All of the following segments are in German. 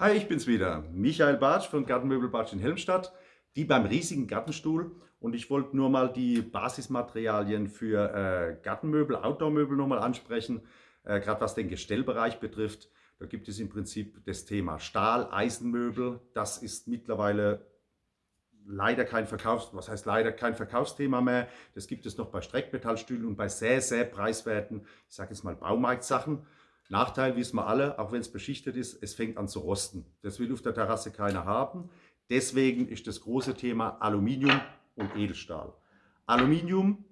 Hi, ich bin's wieder, Michael Bartsch von Gartenmöbel Bartsch in Helmstadt, die beim riesigen Gartenstuhl und ich wollte nur mal die Basismaterialien für äh, Gartenmöbel, Outdoormöbel nochmal ansprechen, äh, gerade was den Gestellbereich betrifft. Da gibt es im Prinzip das Thema Stahl, Eisenmöbel, das ist mittlerweile leider kein Verkaufs, was heißt leider kein Verkaufsthema mehr. Das gibt es noch bei Streckmetallstühlen und bei sehr, sehr preiswerten, ich sage jetzt mal Baumarktsachen. Nachteil wissen wir alle, auch wenn es beschichtet ist, es fängt an zu rosten. Das will auf der Terrasse keiner haben. Deswegen ist das große Thema Aluminium und Edelstahl. Aluminium,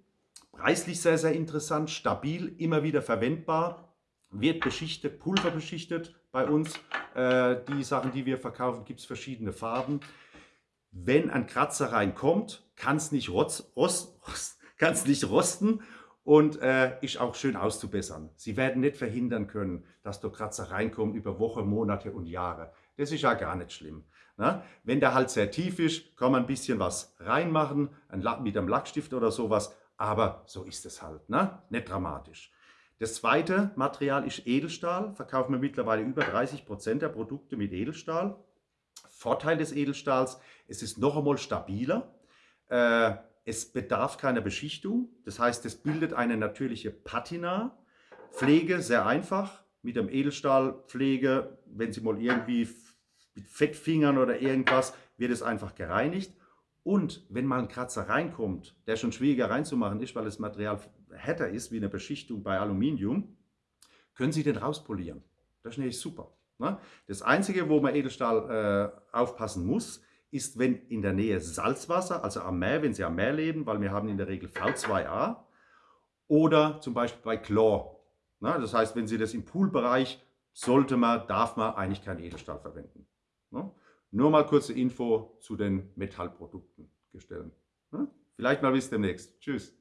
preislich sehr, sehr interessant, stabil, immer wieder verwendbar, wird beschichtet, pulverbeschichtet bei uns. Äh, die Sachen, die wir verkaufen, gibt es verschiedene Farben. Wenn ein Kratzer reinkommt, kann es nicht, rost, rost, nicht rosten und äh, ist auch schön auszubessern. Sie werden nicht verhindern können, dass der Kratzer reinkommt über Wochen, Monate und Jahre. Das ist ja gar nicht schlimm. Ne? Wenn der halt sehr tief ist, kann man ein bisschen was reinmachen, mit einem Lackstift oder sowas, aber so ist es halt, ne? nicht dramatisch. Das zweite Material ist Edelstahl, verkaufen wir mittlerweile über 30 Prozent der Produkte mit Edelstahl. Vorteil des Edelstahls, es ist noch einmal stabiler. Äh, es bedarf keiner Beschichtung, das heißt, es bildet eine natürliche Patina. Pflege sehr einfach, mit dem Edelstahlpflege, wenn Sie mal irgendwie mit Fettfingern oder irgendwas, wird es einfach gereinigt. Und wenn mal ein Kratzer reinkommt, der schon schwieriger reinzumachen ist, weil das Material härter ist wie eine Beschichtung bei Aluminium, können Sie den rauspolieren. Das ist nämlich super. Ne? Das Einzige, wo man Edelstahl äh, aufpassen muss, ist, wenn in der Nähe Salzwasser, also am Meer, wenn Sie am Meer leben, weil wir haben in der Regel V2A, oder zum Beispiel bei Chlor. Na, das heißt, wenn Sie das im Poolbereich, sollte man, darf man eigentlich kein Edelstahl verwenden. Na? Nur mal kurze Info zu den Metallprodukten gestellt. Vielleicht mal bis demnächst. Tschüss.